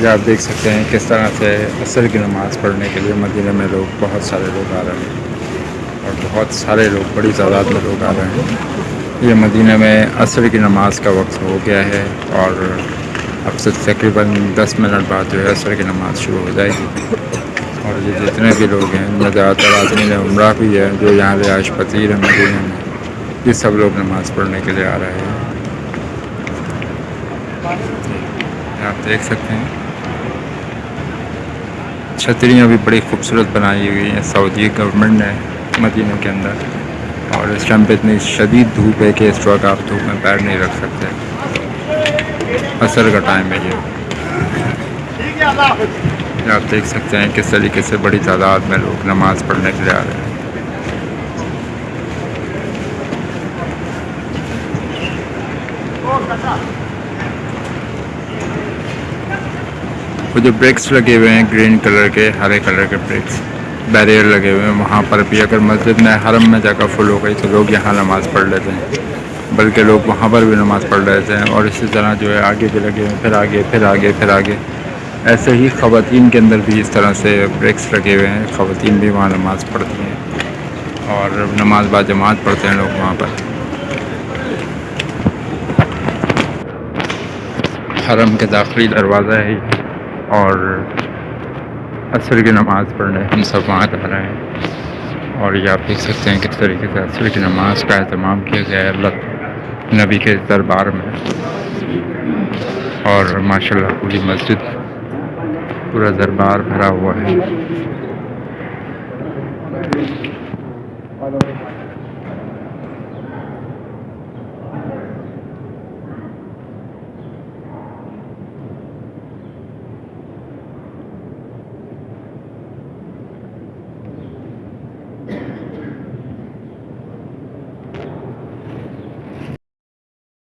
یہ آپ دیکھ سکتے ہیں کس طرح سے عصر کی نماز پڑھنے کے لیے مدینہ میں لوگ بہت سارے لوگ آ رہے ہیں اور بہت سارے لوگ، بڑی تعداد میں لوگ آ رہے ہیں۔ یہ مدینہ میں عصر کی نماز کا وقت ہو گیا ہے اور اب سے تقریباً دس منٹ بعد جو ہے عصر کی نماز شروع ہو جائے گی۔ اور یہ جتنے بھی لوگ ہیں میں زیادہ تر آدمی عمرہ بھی ہے، جو یہاں رہائش پذیر ہیں مدینہ میں، یہ سب لوگ نماز پڑھنے کے لیے آ رہے ہیں۔ آپ دیکھ سکتے ہیں۔ چھتریاں بھی بڑی خوبصورت بنائی ہوئی ہیں سعودی گورنمنٹ نے مدینہ کے اندر۔ اور اس ٹائم پہ اتنی شدید دھوپ ہے کہ اس وقت آپ دھوپ میں پیر نہیں رکھ سکتے۔ عصر کا ٹائم ہے یہ۔ آپ دیکھ سکتے ہیں کس طریقے سے بڑی تعداد میں لوگ نماز پڑھنے کے لیے آ رہے ہیں۔ وہ جو بریکس لگے ہوئے ہیں گرین کلر کے، ہرے کلر کے بریکس بیریئر لگے ہوئے ہیں، وہاں پر بھی اگر مسجد میں حرم میں جگہ فل ہو گئی تو لوگ یہاں نماز پڑھ لیتے ہیں۔ بلکہ لوگ وہاں پر بھی نماز پڑھ لیتے ہیں اور اسی طرح جو ہے آگے بھی لگے ہوئے ہیں، پھر آگے پھر آگے پھر آگے۔ ایسے ہی خواتین کے اندر بھی اس طرح سے بریکس لگے ہوئے ہیں، خواتین بھی وہاں نماز پڑھتی ہیں اور نماز با جماعت پڑھتے ہیں لوگ وہاں پر۔ حرم کے داخلی دروازہ ہے۔ اور عصر کی نماز پڑھنے ہم سب وہاں جا رہے ہیں۔ اور یہ آپ دیکھ سکتے ہیں کس طریقے سے عصر کی نماز کا اہتمام کیا گیا ہے۔ اللہ نبی کے دربار میں۔ اور ماشاء اللہ پوری مسجد، پورا دربار بھرا ہوا ہے۔